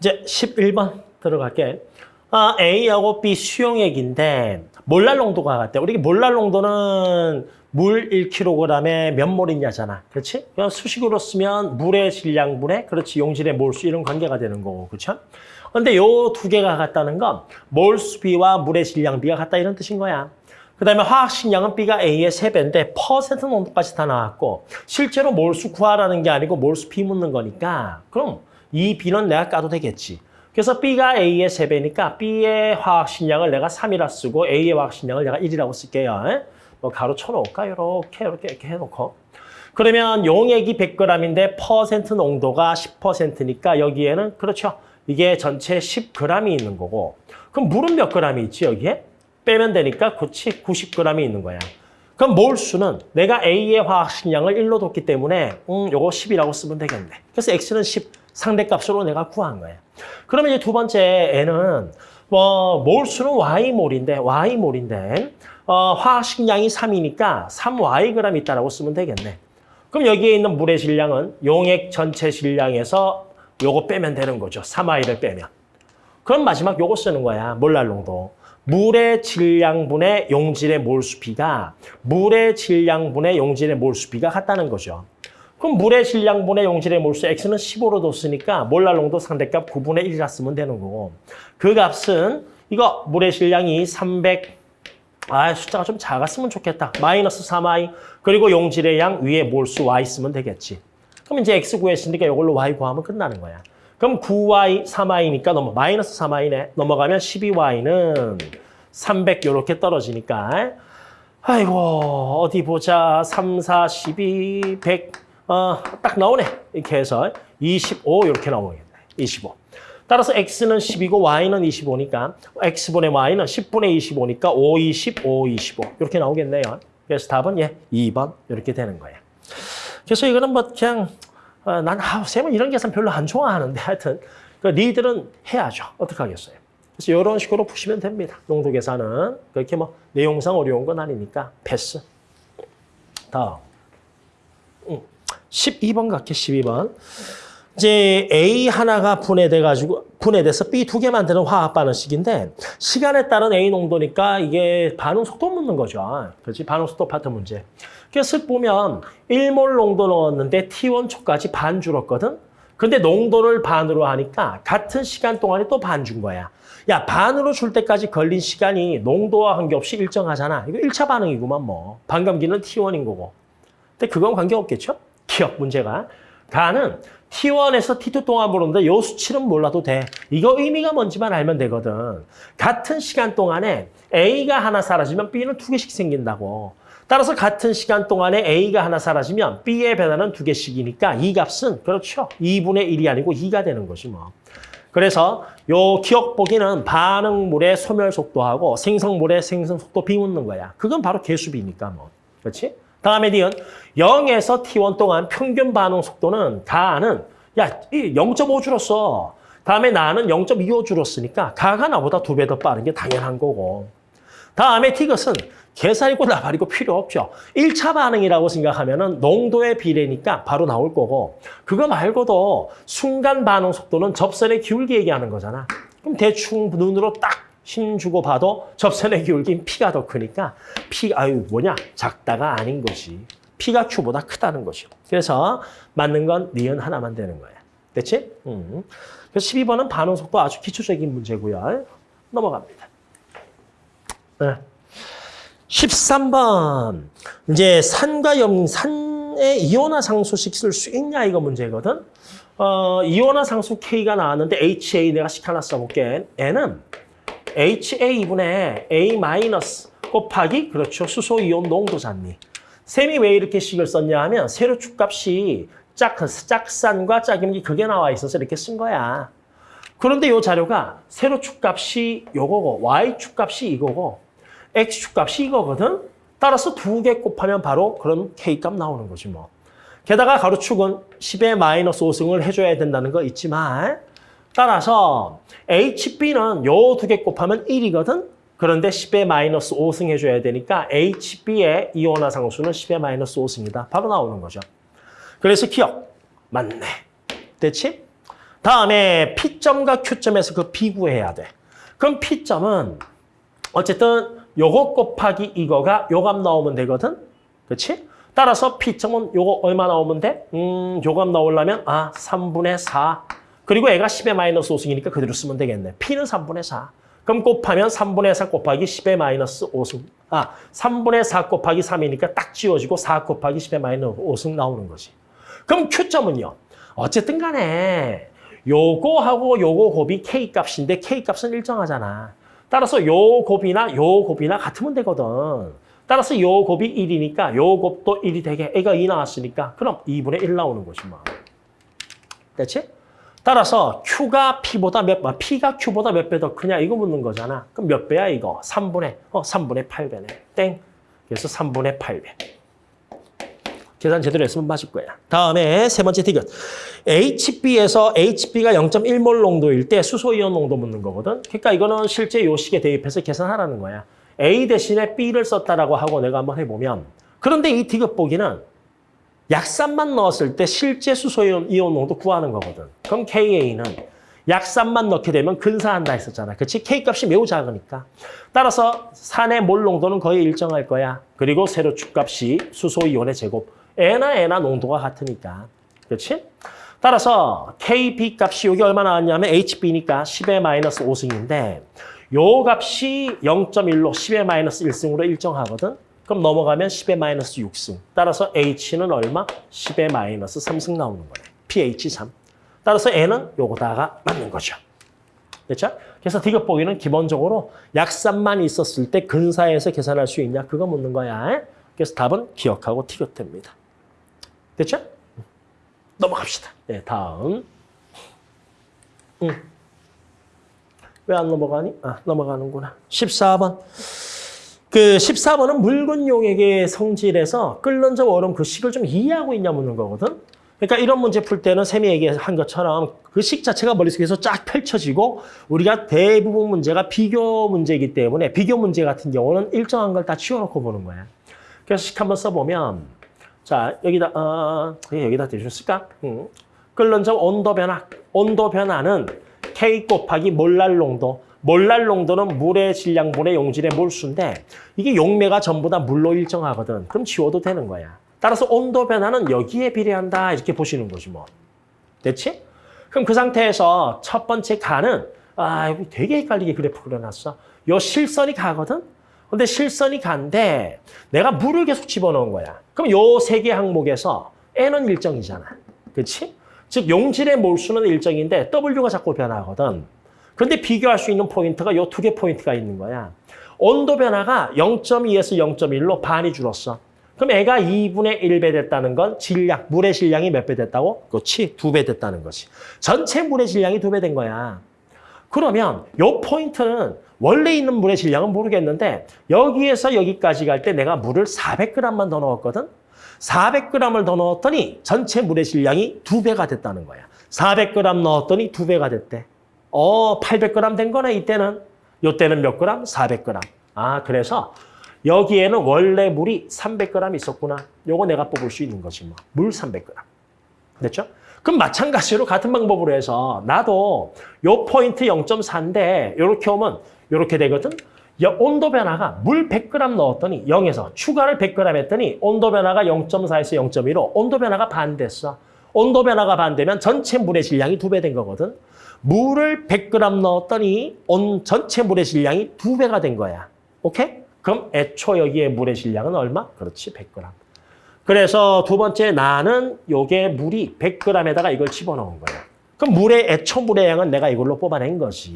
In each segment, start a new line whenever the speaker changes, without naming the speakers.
이제 11번 들어갈게. 아, A하고 B 수용액인데 몰랄 농도가 같대. 우리 몰랄 농도는 물 1kg에 몇 몰이냐잖아. 그렇지? 그냥 수식으로 쓰면 물의 질량분에 그렇지 용질의 몰수 이런 관계가 되는 거고. 그렇죠? 근데 요 두 개가 같다는 건 몰수비와 물의 질량비가 같다 이런 뜻인 거야. 그 다음에 화학식량은 B가 A의 세배인데 퍼센트 농도까지 다 나왔고 실제로 몰수 구하라는 게 아니고 몰수 비 묻는 거니까 그럼 이 B는 내가 까도 되겠지. 그래서 B가 A의 세배니까 B의 화학식량을 내가 3이라 쓰고 A의 화학식량을 내가 1이라고 쓸게요. 에? 뭐 가로 쳐놓을까? 이렇게 이렇게 이렇게 해놓고 그러면 용액이 100g인데 퍼센트 농도가 10%니까 여기에는 그렇죠. 이게 전체 10g이 있는 거고 그럼 물은 몇 g이 있지 여기에? 빼면 되니까 그치 90g이 있는 거야. 그럼 몰수는 내가 A의 화학 식량을 1로 뒀기 때문에 음 요거 10이라고 쓰면 되겠네. 그래서 X는 10 상대값으로 내가 구한 거야. 그러면 이제 두 번째 N은 뭐 몰수는 Y몰인데 Y몰인데 어, 화학 식량이 3이니까 3Yg 있다라고 쓰면 되겠네. 그럼 여기에 있는 물의 질량은 용액 전체 질량에서 요거 빼면 되는 거죠. 3Y를 빼면. 그럼 마지막 요거 쓰는 거야. 몰랄 농도. 물의 질량분의 용질의 몰수비가 물의 질량분의 용질의 몰수비가 같다는 거죠. 그럼 물의 질량분의 용질의 몰수 x는 15로 뒀으니까 몰랄 농도 상대값 9분의 1이라 쓰면 되는 거고 그 값은 이거 물의 질량이 300 아, 숫자가 좀 작았으면 좋겠다. 마이너스 3i 그리고 용질의 양 위에 몰수 y 쓰면 되겠지. 그럼 이제 x 구했으니까 이걸로 y 구하면 끝나는 거야. 그럼 9y, 3i니까 넘어 마이너스 3i네. 넘어가면 12y는 300 이렇게 떨어지니까 아이고 어디 보자. 3, 4, 12, 100 어, 딱 나오네. 이렇게 해서 25 이렇게 나오겠네. 25. 따라서 x는 10이고 y는 25니까 x분의 y는 10분의 25니까 5, 20, 5, 25 이렇게 나오겠네요. 그래서 답은 예, 2번 이렇게 되는 거예요. 그래서 이거는 뭐 그냥 어, 난 아, 쌤은 이런 계산 별로 안 좋아하는데 하여튼 그 니들은 해야죠. 어떡하겠어요. 그래서 이런 식으로 푸시면 됩니다. 농도 계산은 그렇게 뭐 내용상 어려운 건 아니니까 패스. 다음. 음, 12번 갈게 12번. 이제 A 하나가 분해돼 가지고 분해돼서 B 두 개 만드는 화학 반응식인데 시간에 따른 A 농도니까 이게 반응 속도 묻는 거죠. 그렇지? 반응 속도 파트 문제. 그래서 보면 1몰 농도 넣었는데 T1 초까지 반 줄었거든. 근데 농도를 반으로 하니까 같은 시간 동안에 또 반 준 거야. 야, 반으로 줄 때까지 걸린 시간이 농도와 관계없이 일정하잖아. 이거 1차 반응이구만 뭐. 반감기는 T1인 거고. 근데 그건 관계없겠죠? 기억 문제가. 가는 T1에서 T2 동안 보는데 요 수치는 몰라도 돼. 이거 의미가 뭔지만 알면 되거든. 같은 시간 동안에 A가 하나 사라지면 B는 두 개씩 생긴다고. 따라서 같은 시간 동안에 A가 하나 사라지면 B의 변화는 두 개씩이니까 이 값은 그렇죠. 2분의 1이 아니고 2가 되는 거지 뭐. 그래서 요 기억 보기는 반응물의 소멸 속도하고 생성물의 생성 속도 비묻는 거야. 그건 바로 개수비니까 뭐. 그렇지? 다음에 니은 0에서 T1 동안 평균 반응 속도는 가는 야, 0.5 줄었어. 다음에 나는 0.25 줄었으니까 가가 나보다 두 배 더 빠른 게 당연한 거고. 다음에 T것은 계산이고 나발이고 필요 없죠. 1차 반응이라고 생각하면 농도의 비례니까 바로 나올 거고 그거 말고도 순간 반응 속도는 접선의 기울기 얘기하는 거잖아. 그럼 대충 눈으로 딱 힘 주고 봐도 접선의 기울기는 P가 더 크니까 P, 아유 뭐냐 작다가 아닌 것이 P가 Q보다 크다는 것이요. 그래서 맞는 건 니은 하나만 되는 거야. 됐지? 음. 그래서 12번은 반응 속도 아주 기초적인 문제고요. 넘어갑니다. 네. 13번. 이제 산과 염, 산에 이온화 상수식 쓸 수 있냐 이거 문제거든. 어, 이온화 상수 K가 나왔는데 HA 내가 식 하나 써볼게. N은 HA분의 A 마이너스 곱하기 그렇죠. 수소 이온 농도잖니. 셈이 왜 이렇게 식을 썼냐 하면 세로 축 값이 짝, 짝산과 짝임기 그게 나와 있어서 이렇게 쓴 거야. 그런데 이 자료가 세로 축 값이 요거고 Y 축 값이 이거고 X 축 값이 이거거든. 따라서 두 개 곱하면 바로 그런 K값 나오는 거지 뭐. 게다가 가로축은 10의 마이너스 5승을 해줘야 된다는 거 있지만 따라서 HB는 요 두 개 곱하면 1이거든. 그런데 10의 마이너스 5승 해줘야 되니까 HB의 이온화 상수는 10의 마이너스 5승이다. 바로 나오는 거죠. 그래서 기억. 맞네. 됐지? 다음에 P점과 Q점에서 그 비구해야 돼. 그럼 P점은 어쨌든 요거 곱하기 이거가 요값 나오면 되거든. 그렇지? 따라서 P점은 요거 얼마 나오면 돼? 음, 요값 나오려면 아, 3분의 4. 그리고 애가 10의 마이너스 5승이니까 그대로 쓰면 되겠네. P는 3분의 4. 그럼 곱하면 3분의 4 곱하기 10의 마이너스 5승. 아, 3분의 4 곱하기 3이니까 딱 지워지고 4 곱하기 10의 마이너스 5승 나오는 거지. 그럼 Q점은요. 어쨌든 간에 요거하고 요거 곱이 K 값인데 K 값은 일정하잖아. 따라서 요 곱이나 요 곱이나 같으면 되거든. 따라서 요 곱이 1이니까 요 곱도 1이 되게 애가 2 나왔으니까 그럼 2분의 1 나오는 거지 뭐. 됐지? 따라서 Q가 P보다 몇, 아, P가 Q보다 몇 배 더 크냐 이거 묻는 거잖아. 그럼 몇 배야 이거? 3분의, 어 3분의 8배네. 땡. 그래서 3분의 8배. 계산 제대로 했으면 맞을 거야. 다음에 세 번째 디귿. HB에서 HB가 0.1몰 농도일 때 수소이온 농도 묻는 거거든. 그러니까 이거는 실제 요식에 대입해서 계산하라는 거야. A 대신에 B를 썼다라고 하고 내가 한번 해보면 그런데 이 디귿 보기는 약산만 넣었을 때 실제 수소이온 이온 농도 구하는 거거든. 그럼 KA는 약산만 넣게 되면 근사한다 했었잖아. 그렇지? K값이 매우 작으니까. 따라서 산의 몰 농도는 거의 일정할 거야. 그리고 세로 축값이 수소이온의 제곱. N나 N나 농도가 같으니까. 그렇지? 따라서 KB 값이 여기 얼마 나왔냐면 HB니까 10의 마이너스 5승인데 요 값이 0.1로 10의 마이너스 1승으로 일정하거든. 그럼 넘어가면 10의 마이너스 6승. 따라서 H는 얼마? 10의 마이너스 3승 나오는 거네. pH 3. 따라서 N은 요거다가 맞는 거죠. 됐죠? 그래서 디귿 보기는 기본적으로 약산만 있었을 때 근사에서 계산할 수 있냐? 그거 묻는 거야. 그래서 답은 기억하고 티귿됩니다. 됐죠? 넘어갑시다. 네, 다음. 응. 왜안 넘어가니? 아, 넘어가는구나. 14번. 그 14번은 묽은 용액의 성질에서 끓는 저 얼음 그 식을 좀 이해하고 있냐 묻는 거거든. 그러니까 이런 문제 풀 때는 쌤이 얘기한 것처럼 그 식 자체가 머릿속에서 쫙 펼쳐지고 우리가 대부분 문제가 비교 문제이기 때문에 비교 문제 같은 경우는 일정한 걸 다 치워놓고 보는 거야. 그래서 식 한번 써보면 자 여기다 어, 여기다 대주실까? 음. 끓는 저 온도 변화. 온도 변화는 K 곱하기 몰랄 농도. 몰랄 농도는 물의 질량분의 용질의 몰수인데 이게 용매가 전부 다 물로 일정하거든. 그럼 지워도 되는 거야. 따라서 온도 변화는 여기에 비례한다 이렇게 보시는 거지 뭐. 됐지? 그럼 그 상태에서 첫 번째 가는 아 되게 헷갈리게 그래프 그려놨어. 요 실선이 가거든. 근데 실선이 간데 내가 물을 계속 집어넣은 거야. 그럼 요 세 개 항목에서 N은 일정이잖아. 그렇지? 즉 용질의 몰수는 일정인데 W가 자꾸 변하거든. 그런데 비교할 수 있는 포인트가 요 두 개 포인트가 있는 거야. 온도 변화가 0.2에서 0.1로 반이 줄었어. 그럼 애가 2분의 1배 됐다는 건 질량, 물의 질량이 몇 배 됐다고? 그렇지, 두 배 됐다는 거지. 전체 물의 질량이 두 배 된 거야. 그러면 요 포인트는 원래 있는 물의 질량은 모르겠는데 여기에서 여기까지 갈 때 내가 물을 400g만 더 넣었거든? 400g을 더 넣었더니 전체 물의 질량이 두 배가 됐다는 거야. 400g 넣었더니 두 배가 됐대. 어, 800g 된 거네, 이때는. 요때는 몇 그램? 400g. 아, 그래서 여기에는 원래 물이 300g 있었구나. 요거 내가 뽑을 수 있는 거지 뭐. 물 300g. 됐죠? 그럼 마찬가지로 같은 방법으로 해서 나도 요 포인트 0.4인데 요렇게 오면 요렇게 되거든. 온도 변화가 물 100g 넣었더니 0에서 추가를 100g 했더니 온도 변화가 0.4에서 0.1로 온도 변화가 반됐어. 온도 변화가 반되면 전체 물의 질량이 두 배 된 거거든. 물을 100g 넣었더니 온 전체 물의 질량이 두 배가 된 거야. 오케이? 그럼 애초 여기에 물의 질량은 얼마? 그렇지, 100g. 그래서 두 번째 나는 요게 물이 100g에다가 이걸 집어넣은 거야. 그럼 물의 애초 물의 양은 내가 이걸로 뽑아낸 거지.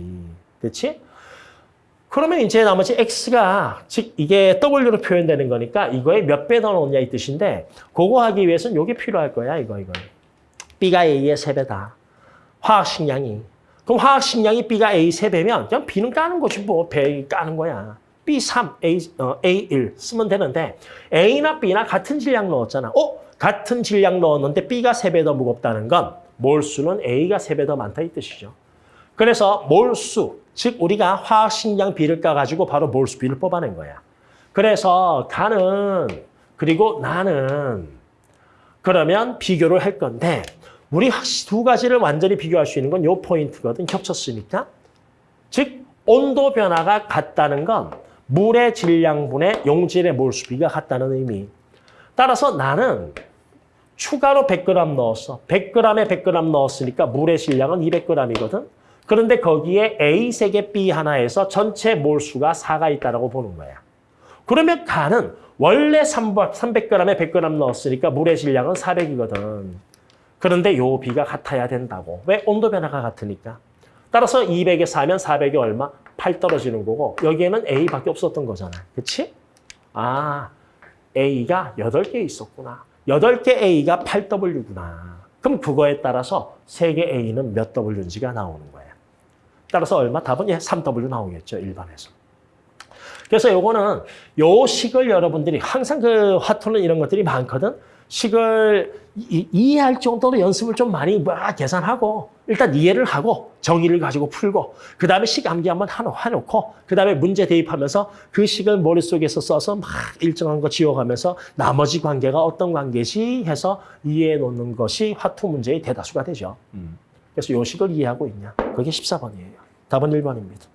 그렇지? 그러면 이제 나머지 x가 즉 이게 w로 표현되는 거니까 이거에 몇 배 더 넣냐 이 뜻인데 그거 하기 위해서는 요게 필요할 거야, 이거 이거. b가 a의 세배다 화학 식량이. 그럼 화학 식량이 b가 a 세배면 그냥 b는 까는 거지 뭐. 배 까는 거야. B3, A, 어, A1 쓰면 되는데 A나 B나 같은 질량 넣었잖아. 어? 같은 질량 넣었는데 B가 세 배 더 무겁다는 건 몰수는 A가 세 배 더 많다 이 뜻이죠. 그래서 몰수, 즉 우리가 화학식량 B를 까가지고 바로 몰수 B를 뽑아낸 거야. 그래서 가는 그리고 나는 그러면 비교를 할 건데 우리 두 가지를 완전히 비교할 수 있는 건 요 포인트거든. 겹쳤으니까. 즉 온도 변화가 같다는 건 물의 질량분의 용질의 몰수비가 같다는 의미. 따라서 나는 추가로 100g 넣었어. 100g에 100g 넣었으니까 물의 질량은 200g이거든. 그런데 거기에 A 세개 B 하나에서 전체 몰수가 4가 있다고 보는 거야. 그러면 간은 원래 300g에 100g 넣었으니까 물의 질량은 400이거든. 그런데 요 B가 같아야 된다고. 왜? 온도 변화가 같으니까. 따라서 200에 4면 400이 얼마? 8 떨어지는 거고 여기에는 A밖에 없었던 거잖아. 그치? 아, A가 8개 있었구나. 8개 A가 8W구나. 그럼 그거에 따라서 3개 A는 몇 W인지가 나오는 거야. 따라서 얼마? 답은 예, 3W 나오겠죠, 일반에서. 그래서 요거는 요 식을 여러분들이 항상 그 화투는 이런 것들이 많거든. 식을 이, 이해할 정도로 연습을 좀 많이 막 계산하고 일단 이해를 하고 정의를 가지고 풀고 그 다음에 식 암기 한번 해놓고 그 다음에 문제 대입하면서 그 식을 머릿속에서 써서 막 일정한 거 지워가면서 나머지 관계가 어떤 관계지 해서 이해해 놓는 것이 화투 문제의 대다수가 되죠. 그래서 요 식을 이해하고 있냐? 그게 14번이에요. 답은 1번입니다.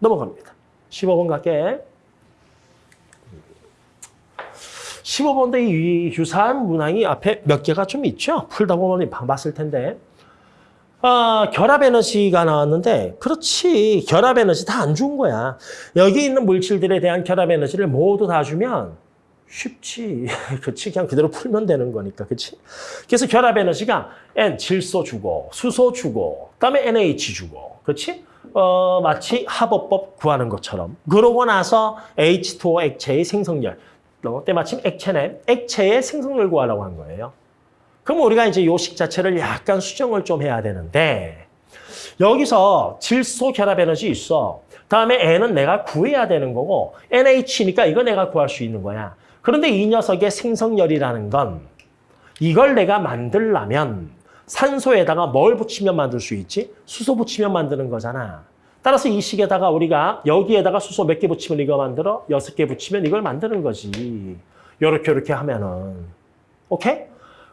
넘어갑니다. 15번 갈게. 15번도 이 유사한 문항이 앞에 몇 개가 좀 있죠? 풀다 보면 봤을 텐데. 아, 결합 에너지가 나왔는데, 그렇지. 결합 에너지 다 안 준 거야. 여기 있는 물질들에 대한 결합 에너지를 모두 다 주면 쉽지. 그치. 그냥 그대로 풀면 되는 거니까. 그치. 그래서 결합 에너지가 N, 질소 주고, 수소 주고, 그 다음에 NH 주고. 그치. 어, 마치 합법법 구하는 것처럼. 그러고 나서 H2O 액체의 생성열. 어, 때마침 액체네. 액체의 생성열 구하라고 한 거예요. 그럼 우리가 이제 요식 자체를 약간 수정을 좀 해야 되는데 여기서 질소 결합 에너지 있어. 다음에 N은 내가 구해야 되는 거고 NH니까 이거 내가 구할 수 있는 거야. 그런데 이 녀석의 생성열이라는 건 이걸 내가 만들려면 산소에다가 뭘 붙이면 만들 수 있지? 수소 붙이면 만드는 거잖아. 따라서 이 식에다가 우리가 여기에다가 수소 몇 개 붙이면 이거 만들어? 여섯 개 붙이면 이걸 만드는 거지. 요렇게 요렇게 하면은. 오케이?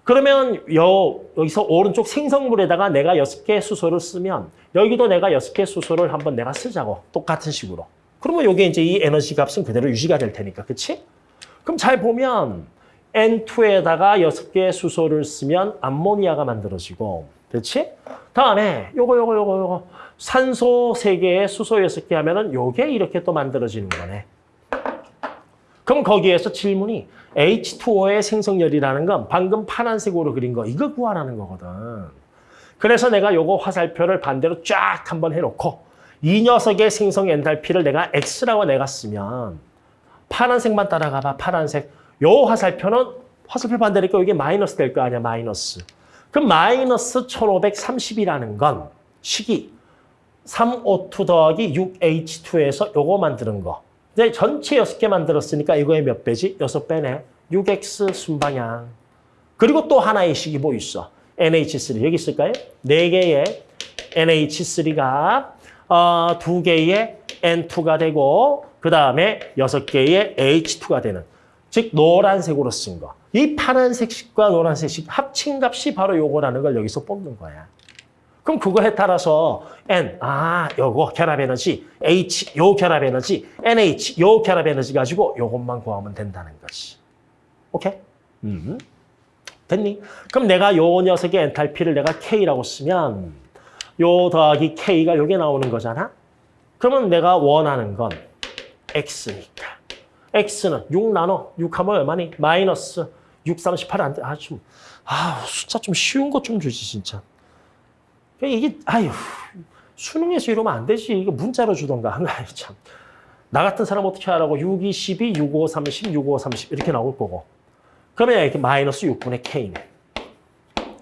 그러면 여, 여기서 오른쪽 생성물에다가 내가 여섯 개 수소를 쓰면 여기도 내가 여섯 개 수소를 한번 내가 쓰자고. 똑같은 식으로. 그러면 요게 이제 이 에너지 값은 그대로 유지가 될 테니까. 그치? 그럼 잘 보면 N2에다가 여섯 개의 수소를 쓰면 암모니아가 만들어지고, 그렇지? 다음에 요거 요거 요거 요거 산소 세개에 수소 여섯 개 하면은 요게 이렇게 또 만들어지는 거네. 그럼 거기에서 질문이 H2O의 생성열이라는 건 방금 파란색으로 그린 거 이거 구하라는 거거든. 그래서 내가 요거 화살표를 반대로 쫙 한번 해놓고 이 녀석의 생성 엔탈피를 내가 X라고 내가 쓰면 파란색만 따라가봐 파란색. 요 화살표는 화살표 반대니까 이게 마이너스 될 거 아니야 마이너스. 그럼 마이너스 1530이라는 건 식이 3O2 더하기 6H2에서 요거 만드는 거. 이제 전체 6개 만들었으니까 이거의 몇 배지? 6배네. 6X 순방향. 그리고 또 하나의 식이 뭐 있어? NH3. 여기 있을까요? 4개의 NH3가 어, 2개의 N2가 되고 그 다음에 6개의 H2가 되는 즉 노란색으로 쓴 거. 이 파란색 식과 노란색 식 합친 값이 바로 요거라는 걸 여기서 뽑는 거야. 그럼 그거에 따라서 N, 아, 요거 결합 에너지, H, 요 결합 에너지, NH, 요 결합 에너지 가지고 요것만 구하면 된다는 거지. 오케이? 음. 됐니? 그럼 내가 요 녀석의 엔탈피를 내가 K라고 쓰면 요 더하기 K가 요게 나오는 거잖아? 그러면 내가 원하는 건 X니까. X는 6 나눠. 6 하면 얼마니? 마이너스 6, 38. 안 돼. 아, 좀, 아, 숫자 좀 쉬운 것 좀 주지, 진짜. 이게, 아유, 수능에서 이러면 안 되지. 이거 문자로 주던가. 아이, 참. 나 같은 사람 어떻게 하라고. 6, 2, 12, 6, 5, 30, 6, 5, 30 이렇게 나올 거고. 그러면 이렇게 마이너스 6분의 K네.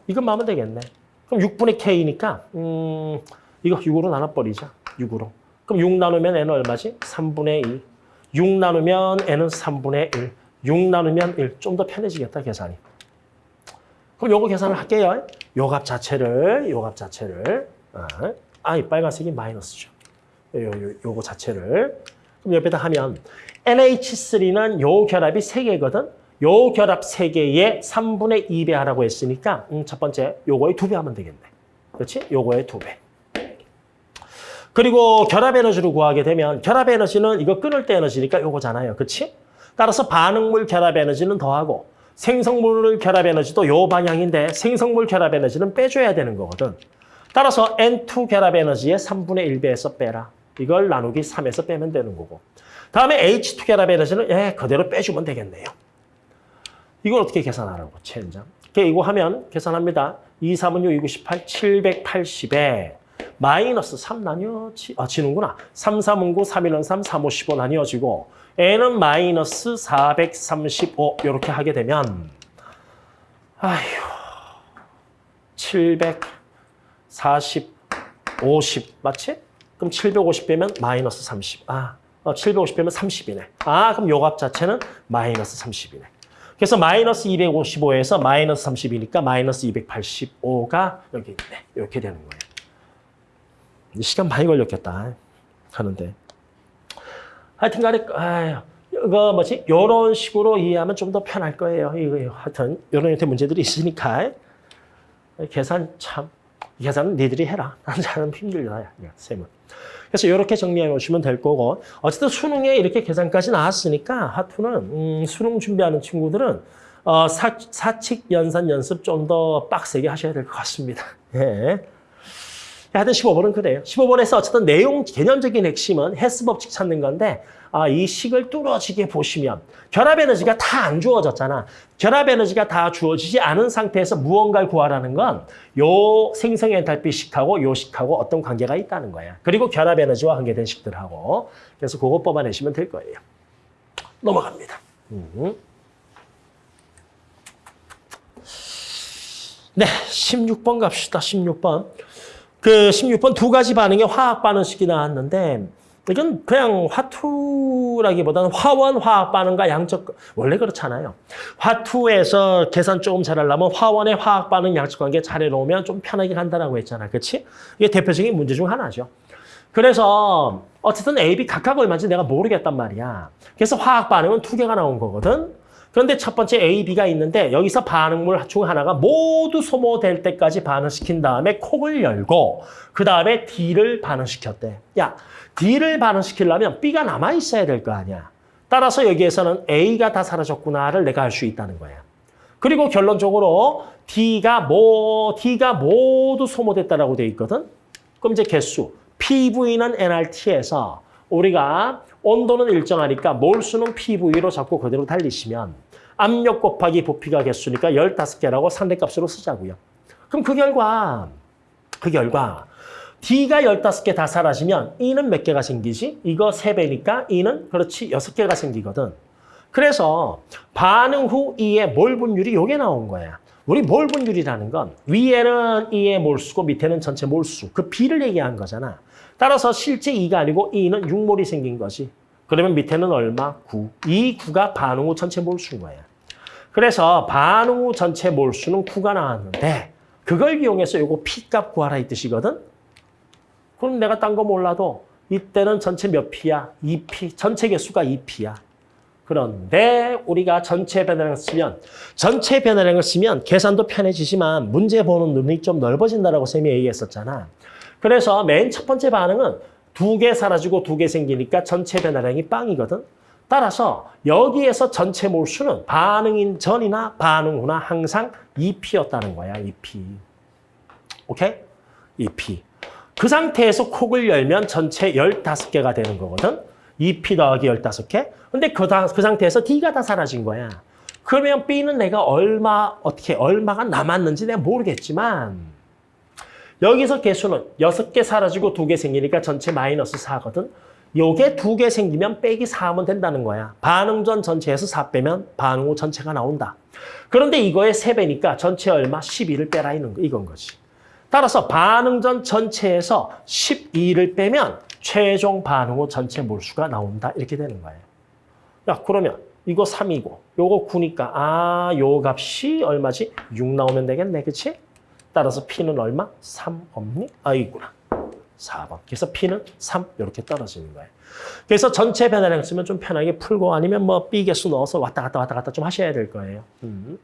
이것만 하면 되겠네. 그럼 6분의 K니까, 음, 이거 6으로 나눠버리자. 6으로. 그럼 6 나누면 N은 얼마지? 3분의 2. 6 나누면 N은 3분의 1. 6 나누면 1. 좀 더 편해지겠다, 계산이. 그럼 요거 계산을 할게요. 요 값 자체를, 요 값 자체를. 아, 아, 이 빨간색이 마이너스죠. 요, 요, 요거 자체를. 그럼 옆에다 하면 NH3는 요 결합이 3개거든. 요 결합 세개의 3분의 2배 하라고 했으니까 음, 첫 번째 요거의 두배 하면 되겠네. 그렇지? 요거의 두 배. 그리고 결합 에너지를 구하게 되면 결합 에너지는 이거 끊을 때 에너지니까 요거잖아요. 그렇지? 따라서 반응물 결합 에너지는 더하고 생성물 결합 에너지도 요 방향인데 생성물 결합 에너지는 빼줘야 되는 거거든. 따라서 N2 결합 에너지의 3분의 1배에서 빼라. 이걸 나누기 3에서 빼면 되는 거고. 다음에 H2 결합 에너지는 예, 그대로 빼주면 되겠네요. 이걸 어떻게 계산하라고, 최현장. 이거 하면 계산합니다. 2, 3은 6, 2, 9, 18, 780에 마이너스 3 나뉘어지, 아, 지는구나. 3, 3은 9, 3, 1은 3, 3, 5, 15 나뉘어지고 N은 마이너스 435 이렇게 하게 되면 아휴 740, 50 맞지? 그럼 750 빼면 마이너스 30. 아, 어, 750 빼면 30이네. 아, 그럼 요 값 자체는 마이너스 30이네. 그래서 마이너스 255에서 마이너스 30이니까 마이너스 285가 여기 있네. 이렇게 되는 거예요. 시간 많이 걸렸겠다. 하는데. 하여튼 간에, 아유, 이거 뭐지? 요런 식으로 이해하면 좀 더 편할 거예요. 이거 하여튼, 요런 형태 문제들이 있으니까. 계산 참, 계산은 니들이 해라. 나는 힘들다. 셈은. 그래서 이렇게 정리해 놓으시면 될 거고 어쨌든 수능에 이렇게 계산까지 나왔으니까 하투는 음, 수능 준비하는 친구들은 어, 사, 사칙 연산 연습 좀 더 빡세게 하셔야 될 것 같습니다. 예. 하여튼 15번은 그래요. 15번에서 어쨌든 내용 개념적인 핵심은 헬스 법칙 찾는 건데 아, 이 식을 뚫어지게 보시면 결합 에너지가 다 안 주어졌잖아. 결합 에너지가 다 주어지지 않은 상태에서 무언가를 구하라는 건 요 생성 엔탈피 식하고 요 식하고 어떤 관계가 있다는 거야. 그리고 결합 에너지와 관계된 식들하고. 그래서 그거 뽑아내시면 될 거예요. 넘어갑니다. 음. 네, 16번 갑시다. 16번. 그 16번 두 가지 반응의 화학 반응식이 나왔는데 이건 그냥 화투라기보다는 화원 화학 반응과 양적 원래 그렇잖아요. 화투에서 계산 조금 잘하려면 화원의 화학 반응 양적 관계 잘 해 놓으면 좀 편하게 간다라고 했잖아. 그렇지? 이게 대표적인 문제 중 하나죠. 그래서 어쨌든 A, B 각각 얼마인지 내가 모르겠단 말이야. 그래서 화학 반응은 두 개가 나온 거거든. 그런데 첫 번째 A, B가 있는데 여기서 반응물 중 하나가 모두 소모될 때까지 반응시킨 다음에 콕을 열고 그 다음에 D를 반응시켰대. 야, D를 반응시키려면 B가 남아있어야 될 거 아니야. 따라서 여기에서는 A가 다 사라졌구나를 내가 알 수 있다는 거야. 그리고 결론적으로 D가 뭐 D가 모두 소모됐다라고 돼 있거든. 그럼 이제 개수 PV는 nRT에서 우리가 온도는 일정하니까 몰수는 PV로 잡고 그대로 달리시면 압력 곱하기 부피가 개수니까 15개라고 상대값으로 쓰자고요. 그럼 그 결과 그 결과 D가 15개 다 사라지면 E는 몇 개가 생기지? 이거 3배니까 E는 그렇지 6개가 생기거든. 그래서 반응 후 E의 몰 분율이 요게 나온 거야. 우리 몰 분율이라는 건 위에는 E의 몰수고 밑에는 전체 몰수. 그 B를 얘기한 거잖아. 따라서 실제 E가 아니고 E는 6몰이 생긴 거지. 그러면 밑에는 얼마? 9. 이 9가 반응 후 전체 몰수인 거야. 그래서 반응 후 전체 몰수는 9가 나왔는데 그걸 이용해서 요거 P값 구하라 이 뜻이거든. 그럼 내가 딴 거 몰라도 이때는 전체 몇 P야? 2P. 전체 개수가 2P야. 그런데 우리가 전체 변화량을 쓰면 전체 변화량을 쓰면 계산도 편해지지만 문제 보는 눈이 좀 넓어진다라고 쌤이 얘기했었잖아. 그래서 맨 첫 번째 반응은 두 개 사라지고 두 개 생기니까 전체 변화량이 빵이거든. 따라서 여기에서 전체 몰수는 반응인 전이나 반응 후나 항상 2P였다는 거야, 2P. 오케이? 2P. 그 상태에서 콕을 열면 전체 15개가 되는 거거든. 2P 더하기 15개. 근데 그, 다, 그 상태에서 D가 다 사라진 거야. 그러면 B는 내가 얼마, 어떻게, 얼마가 남았는지 내가 모르겠지만, 여기서 개수는 6개 사라지고 2개 생기니까 전체 마이너스 4거든. 요게 2개 생기면 빼기 4하면 된다는 거야. 반응 전 전체에서 4 빼면 반응 후 전체가 나온다. 그런데 이거의 3배니까 전체 얼마? 12를 빼라 이건 거지. 따라서 반응 전 전체에서 12를 빼면 최종 반응 후 전체 몰수가 나온다. 이렇게 되는 거예요. 야, 그러면 이거 3이고 요거 9니까 아, 요 값이 얼마지? 6 나오면 되겠네. 그치? 따라서 P는 얼마? 3 없니? 아, 있구나. 4번. 그래서 P는 3 이렇게 떨어지는 거예요. 그래서 전체 변화량 쓰면 좀 편하게 풀고 아니면 뭐 B 개수 넣어서 왔다 갔다 왔다 갔다 좀 하셔야 될 거예요. 음.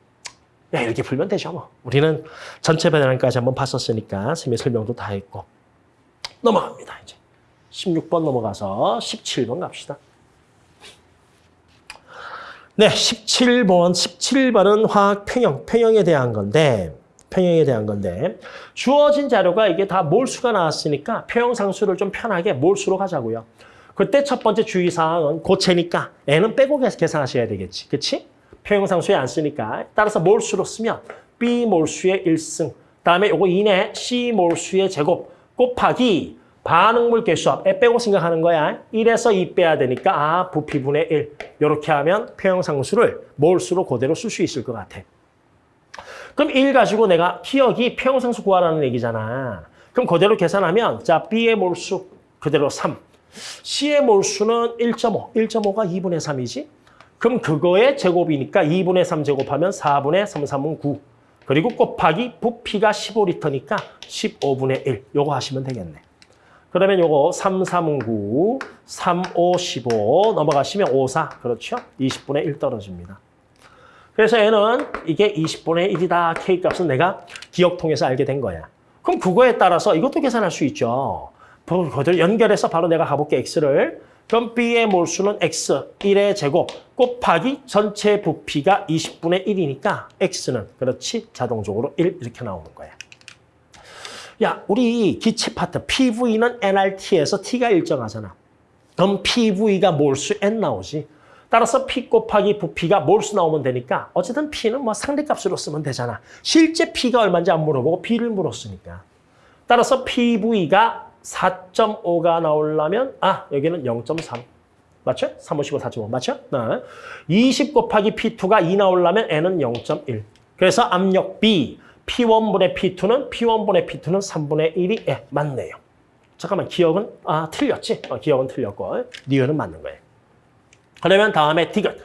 야, 이렇게 풀면 되죠 뭐. 우리는 전체 변화량까지 한번 봤었으니까 쌤이 설명도 다 했고 넘어갑니다 이제. 16번 넘어가서 17번 갑시다. 네, 17번, 17번은 화학 평형, 평형에 대한 건데, 평형에 대한 건데, 주어진 자료가 이게 다 몰수가 나왔으니까 평형상수를 좀 편하게 몰수로 가자고요. 그때 첫 번째 주의사항은 고체니까 N은 빼고 계산하셔야 되겠지. 그치? 평형상수에 안 쓰니까. 따라서 몰수로 쓰면 B 몰수의 1승, 다음에 요거 이내 C 몰수의 제곱 곱하기 반응물 개수합, 에 빼고 생각하는 거야. 1에서 2 빼야 되니까 아 부피분의 1. 이렇게 하면 평형상수를 몰수로 그대로 쓸 수 있을 것 같아. 그럼 1 가지고 내가 기억이 평형상수 구하라는 얘기잖아. 그럼 그대로 계산하면 자 B의 몰수 그대로 3. C의 몰수는 1.5. 1.5가 2분의 3이지. 그럼 그거의 제곱이니까 2분의 3 제곱하면 4분의 3, 3은 9. 그리고 곱하기 부피가 15리터니까 15분의 1. 요거 하시면 되겠네. 그러면 요거 3, 3은 9, 3, 5, 15 넘어가시면 5, 4. 그렇죠? 20분의 1 떨어집니다. 그래서 얘는 이게 20분의 1이다. K값은 내가 기억 통해서 알게 된 거야. 그럼 그거에 따라서 이것도 계산할 수 있죠. 그걸 연결해서 바로 내가 가볼게, X를. 그럼 B의 몰수는 X, 1의 제곱 곱하기 전체 부피가 20분의 1이니까 X는 그렇지 자동적으로 1 이렇게 나오는 거야. 야, 우리 기체 파트 PV는 nRT에서 T가 일정하잖아. 그럼 PV가 몰수 N 나오지. 따라서 P 곱하기 부피가 몰수 나오면 되니까 어쨌든 P는 뭐 상대값으로 쓰면 되잖아. 실제 P가 얼마인지 안 물어보고 B를 물었으니까. 따라서 PV가 4.5가 나오려면 아 여기는 0.3. 맞죠? 3, 5, 15, 4.5 맞죠? 네. 20 곱하기 P2가 2 나오려면 N은 0.1. 그래서 압력 B, P1분의 P2는 P1분의 P2는 3분의 1이 예, 맞네요. 잠깐만 기억은 아 틀렸지? 어, 기억은 틀렸고 니은은 맞는 거예요. 그러면 다음에 디귿.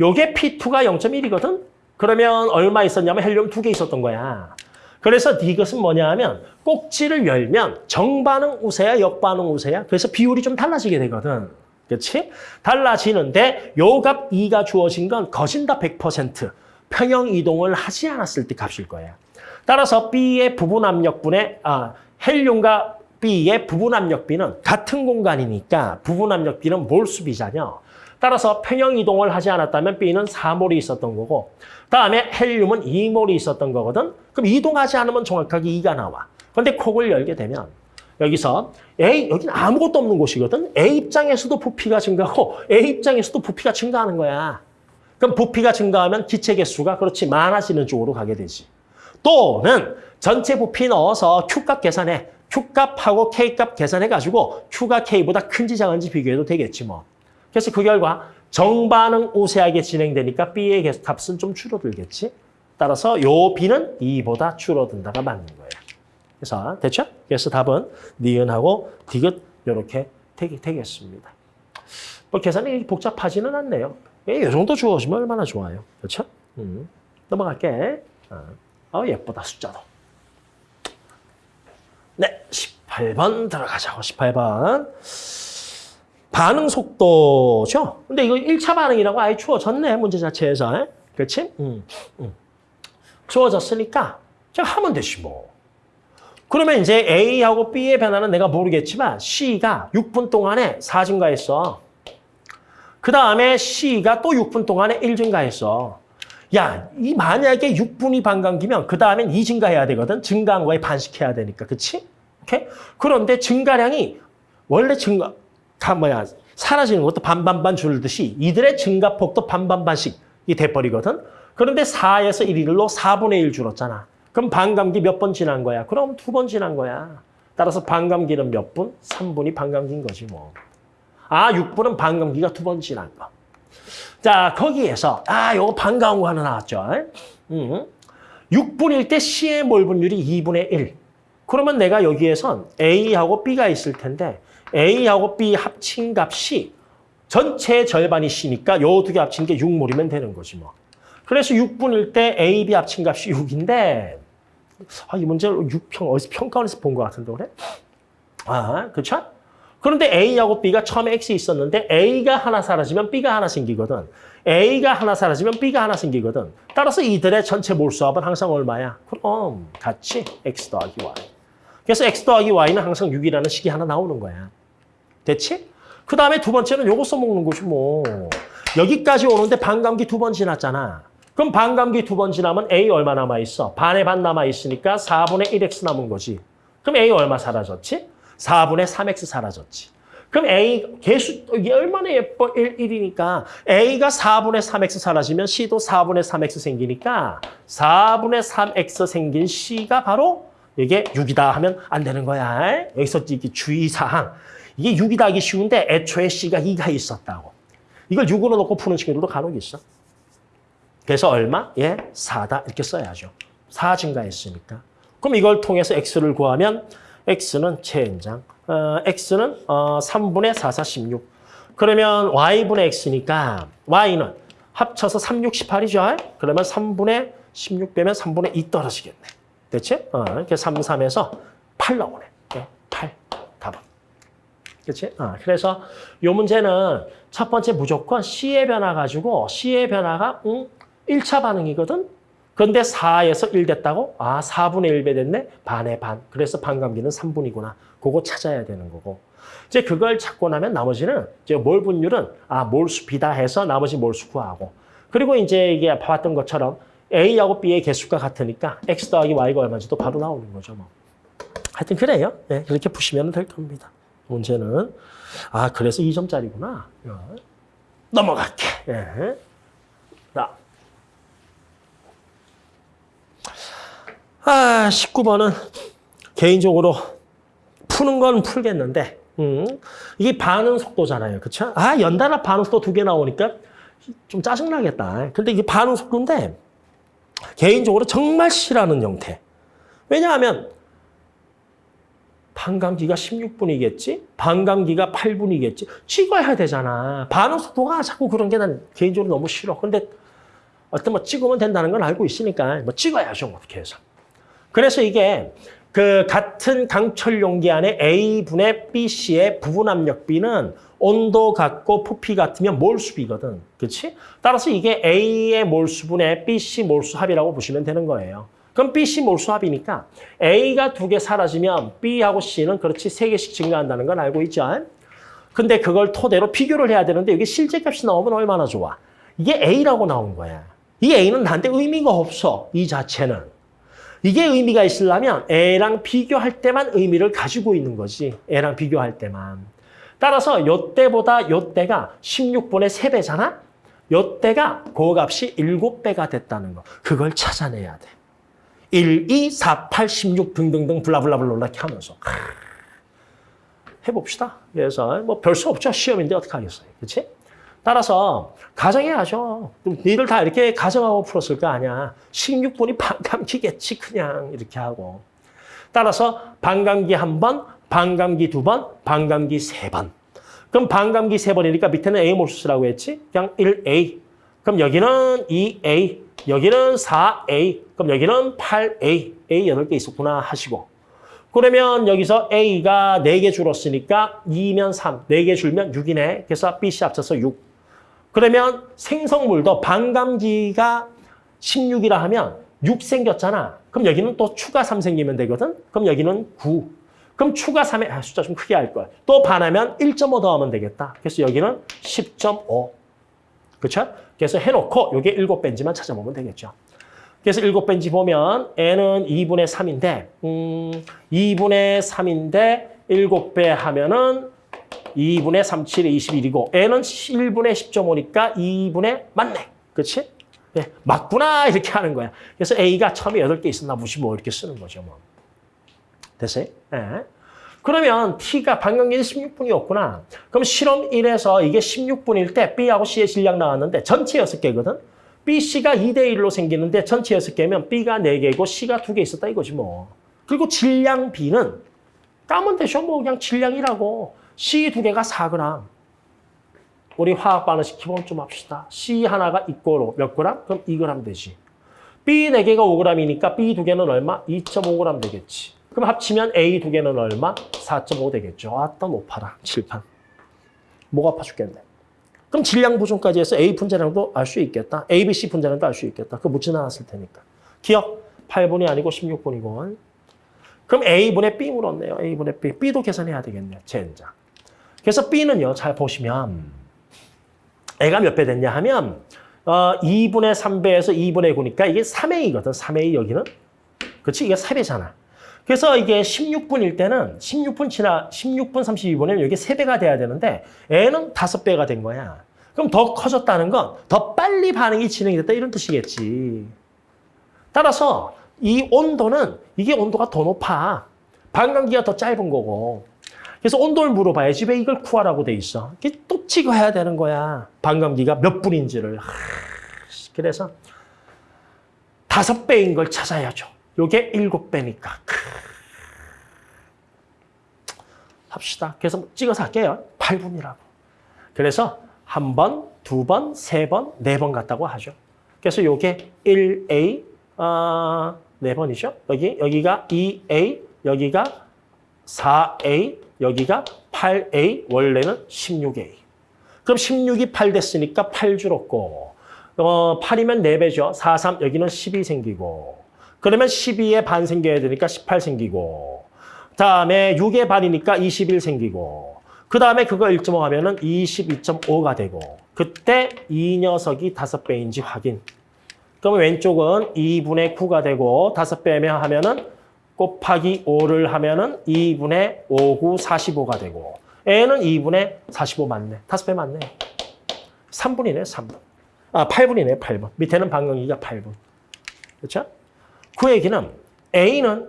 요게 P2가 0.1이거든? 그러면 얼마 있었냐면 헬륨 두 개 있었던 거야. 그래서 디귿은 뭐냐 하면 꼭지를 열면 정반응 우세야 역반응 우세야? 그래서 비율이 좀 달라지게 되거든. 그렇지? 달라지는데 요값 2가 주어진 건 거진다 100% 평형 이동을 하지 않았을 때 값일 거야. 따라서 B의 부분 압력분의 아, 헬륨과 B의 부분 압력비는 같은 공간이니까 부분 압력비는 몰수비잖여. 따라서 평형 이동을 하지 않았다면 B는 4몰이 있었던 거고 다음에 헬륨은 2몰이 있었던 거거든. 그럼 이동하지 않으면 정확하게 2가 나와. 그런데 콕을 열게 되면 여기서 A, 여기는 아무것도 없는 곳이거든. A 입장에서도 부피가 증가하고 A 입장에서도 부피가 증가하는 거야. 그럼 부피가 증가하면 기체 개수가 그렇지 많아지는 쪽으로 가게 되지. 또는 전체 부피 넣어서 Q값 계산해. Q값하고 K값 계산해가지고 Q가 K보다 큰지 작은지 비교해도 되겠지 뭐. 그래서 그 결과 정반응 우세하게 진행되니까 B의 값은 좀 줄어들겠지. 따라서 요 B는 2보다 줄어든다가 맞는 거예요. 그래서 됐죠? 그래서 답은 니은하고 디귿 이렇게 되겠습니다. 뭐 계산이 복잡하지는 않네요. 이 정도 주어지면 얼마나 좋아요. 그렇죠? 음. 넘어갈게. 어. 어, 예쁘다, 숫자도. 네, 18번 들어가자고, 18번. 반응 속도죠? 근데 이거 1차 반응이라고 아예 주어졌네, 문제 자체에서. 그렇지? 음, 음. 주어졌으니까 제가 하면 되지 뭐. 그러면 이제 A하고 B의 변화는 내가 모르겠지만 C가 6분 동안에 4 증가했어. 그 다음에 C가 또 6분 동안에 1 증가했어. 야, 이 만약에 6분이 반감기면 그 다음엔 2 증가해야 되거든. 증가한 거에 반식해야 되니까. 그치? 오케이? 그런데 증가량이 원래 증가, 다 뭐야, 사라지는 것도 반반반 줄듯이 이들의 증가폭도 반반반씩이 돼버리거든. 그런데 4에서 1일로 4분의 1 줄었잖아. 그럼 반감기 몇 번 지난 거야? 그럼 두 번 지난 거야. 따라서 반감기는 몇 분? 3분이 반감기인 거지 뭐. 아, 6분은 반감기가 두 번 지난 거. 자, 거기에서 아, 요거 반가운 거 하나 나왔죠. 음. 6분일 때 C의 몰분율이 2분의 1. 그러면 내가 여기에선 A하고 B가 있을 텐데 A하고 B 합친 값이 전체 절반이 C니까 요 두 개 합친 게 6몰이면 되는 거지 뭐. 그래서 6분일 때 A, B 합친 값이 6인데 아, 이 문제를 6평, 어디서 평가원에서 본 것 같은데, 그래? 아, 그쵸? 그런데 A하고 B가 처음에 X 있었는데 A가 하나 사라지면 B가 하나 생기거든. A가 하나 사라지면 B가 하나 생기거든. 따라서 이들의 전체 몰수합은 항상 얼마야? 그럼 같이 X 더하기 Y. 그래서 X 더하기 Y는 항상 6이라는 식이 하나 나오는 거야. 됐지? 그 다음에 두 번째는 요거 써먹는 거지 뭐. 여기까지 오는데 반감기 두 번 지났잖아. 그럼 반감기 두 번 지나면 A 얼마 남아있어? 반의 반 남아있으니까 4분의 1X 남은 거지. 그럼 A 얼마 사라졌지? 4분의 3X 사라졌지. 그럼 A 개수 이게 얼마나 예뻐 1, 1이니까 A가 4분의 3X 사라지면 C도 4분의 3X 생기니까 4분의 3X 생긴 C가 바로 이게 6이다 하면 안 되는 거야. 여기서 이게 주의사항. 이게 6이다 하기 쉬운데 애초에 C가 2가 있었다고. 이걸 6으로 놓고 푸는 친구들도 간혹 있어. 그래서 얼마? 예, 4다 이렇게 써야죠. 4 증가했으니까. 그럼 이걸 통해서 X를 구하면 X는 최연장. 어, X는 어, 3분의 4, 4, 16. 그러면 Y분의 X니까 Y는 합쳐서 3, 6, 18이죠. 그러면 3분의 16 빼면 3분의 2 떨어지겠네. 됐지? 어, 이렇게 3, 3에서 8 나오네. 네, 8. 답은. 그렇지? 어, 그래서 이 문제는 첫 번째 무조건 C의 변화 가지고 C의 변화가 음, 1차 반응이거든? 그런데 4에서 1 됐다고? 아, 4분의 1배 됐네? 반의 반. 그래서 반감기는 3분이구나. 그거 찾아야 되는 거고. 이제 그걸 찾고 나면 나머지는 이제 몰 분율은 아, 몰수 비다 해서 나머지 몰수 구하고. 그리고 이제 이게 봐왔던 것처럼 A하고 B의 개수가 같으니까 X 더하기 Y가 얼마인지도 바로 나오는 거죠. 뭐. 하여튼 그래요. 네, 그렇게 푸시면 될 겁니다. 문제는. 아, 그래서 2점짜리구나. 넘어갈게. 예. 자. 아, 19번은 개인적으로 푸는 건 풀겠는데, 음, 이게 반응 속도잖아요. 그쵸? 아, 연달아 반응 속도 두 개 나오니까 좀 짜증나겠다. 근데 이게 반응 속도인데, 개인적으로 정말 싫어하는 형태. 왜냐하면, 반감기가 16분이겠지? 반감기가 8분이겠지? 찍어야 되잖아. 반응 속도가 자꾸 그런 게 난 개인적으로 너무 싫어. 근데 어떤 뭐 찍으면 된다는 건 알고 있으니까 뭐 찍어야죠. 어떻게 해서. 그래서 이게 그 같은 강철 용기 안에 A분의 BC의 부분 압력 B는 온도 같고 부피 같으면 몰수비거든. 그렇지? 따라서 이게 A의 몰수분의 BC 몰수합이라고 보시면 되는 거예요. 그럼 BC 몰수합이니까 A가 두 개 사라지면 B하고 C는 그렇지 세 개씩 증가한다는 건 알고 있죠? 근데 그걸 토대로 비교를 해야 되는데 여기 실제값이 나오면 얼마나 좋아? 이게 A라고 나온 거야. 이 A는 나한테 의미가 없어. 이 자체는. 이게 의미가 있으려면 A랑 비교할 때만 의미를 가지고 있는 거지. A랑 비교할 때만. 따라서 요때보다 요때가 16분의 3배잖아? 요때가 그 값이 7배가 됐다는 거. 그걸 찾아내야 돼. 1, 2, 4, 8, 16 등등등 블라블라블라 이렇게 하면서. 해봅시다. 그래서 뭐 별 수 없죠. 시험인데 어떻게 하겠어요. 그렇지? 따라서 가정해야죠. 니들 다 이렇게 가정하고 풀었을 거 아니야. 16분이 반감기겠지 그냥 이렇게 하고. 따라서 반감기 한 번, 반감기 두 번, 반감기 세 번. 그럼 반감기 세 번이니까 밑에는 A 몰수라고 했지? 그냥 1A. 그럼 여기는 2A, 여기는 4A, 그럼 여기는 8A. A 8개 있었구나 하시고. 그러면 여기서 A가 4개 줄었으니까 2면 3, 4개 줄면 6이네. 그래서 BC 합쳐서 6. 그러면 생성물도 반감기가 16이라 하면 6 생겼잖아. 그럼 여기는 또 추가 3 생기면 되거든. 그럼 여기는 9. 그럼 추가 3에 아, 숫자 좀 크게 할 거야. 또 반하면 1.5 더하면 되겠다. 그래서 여기는 10.5. 그렇죠? 그래서 해놓고 이게 7배인지만 찾아보면 되겠죠. 그래서 7배인지 보면 n은 2분의 3인데 음, 2분의 3인데 7배 하면은 2분의 3, 7에 21이고 n은 1분의 10.5니까 2분의 맞네. 그렇지? 네, 맞구나 이렇게 하는 거야. 그래서 a가 처음에 8개 있었나 보시 뭐 이렇게 쓰는 거죠. 뭐. 됐어요? 네. 그러면 t가 반감기는 16분이었구나. 그럼 실험 1에서 이게 16분일 때 b하고 c의 질량 나왔는데 전체 6개거든. b, c가 2대 1로 생기는데 전체 6개면 b가 4개고 c가 2개 있었다 이거지 뭐. 그리고 질량 b는 까면 되죠. 뭐 그냥 질량이라고. C 두 개가 4g. 우리 화학 반응식 기본 좀 합시다. C 하나가 있고로 몇 g? 그럼 2g 되지. B 네 개가 5g이니까 B 두 개는 얼마? 2.5g 되겠지. 그럼 합치면 A 두 개는 얼마? 4.5 되겠죠. 아따 높아라. 칠판. 목 아파 죽겠네. 그럼 질량 보존까지 해서 A 분자량도 알 수 있겠다. A, B, C 분자량도 알 수 있겠다. 그거 묻진 않았을 테니까. 기억 8분이 아니고 16분이고. 그럼 A분의 B 물었네요. A분의 B. B도 계산해야 되겠네요. 젠장. 그래서 B는요. 잘 보시면 A가 몇 배 됐냐 하면 어, 2분의 3배에서 2분의 9니까 이게 3A거든. 3A 여기는. 그렇지? 이게 3배잖아. 그래서 이게 16분일 때는 16분 지나 16분 32분이면 이게 3배가 돼야 되는데 N은 5배가 된 거야. 그럼 더 커졌다는 건 더 빨리 반응이 진행이 됐다 이런 뜻이겠지. 따라서 이 온도는 이게 온도가 더 높아. 반감기가 더 짧은 거고. 그래서 온도를 물어봐야지 왜 이걸 구하라고 돼 있어. 이게 또 찍어야 되는 거야. 반감기가 몇 분인지를. 하, 그래서 다섯 배인 걸 찾아야죠. 요게 일곱 배니까. 합시다. 그래서 찍어서 할게요. 8분이라고. 그래서 한 번, 두 번, 세 번, 네 번 갔다고 하죠. 그래서 요게 1A, 어, 네 번이죠. 여기, 여기가 2A, 여기가 4A, 여기가 8A, 원래는 16A. 그럼 16이 8 됐으니까 8 줄었고, 어, 8이면 4배죠. 4, 3, 여기는 12 생기고, 그러면 12에 반 생겨야 되니까 18 생기고, 다음에 6의 반이니까 21 생기고, 그 다음에 그거 1.5 하면 은 22.5가 되고, 그때 이 녀석이 5배인지 확인. 그러면 왼쪽은 2분의 9가 되고, 5배면 하면 은 곱하기 5를 하면 은 2분의 5, 9, 45가 되고, N은 2분의 45 맞네. 5배 맞네. 3분이네, 3분. 아, 8분이네, 8분. 밑에는 방광기가 8분. 그렇죠? 그 얘기는 A는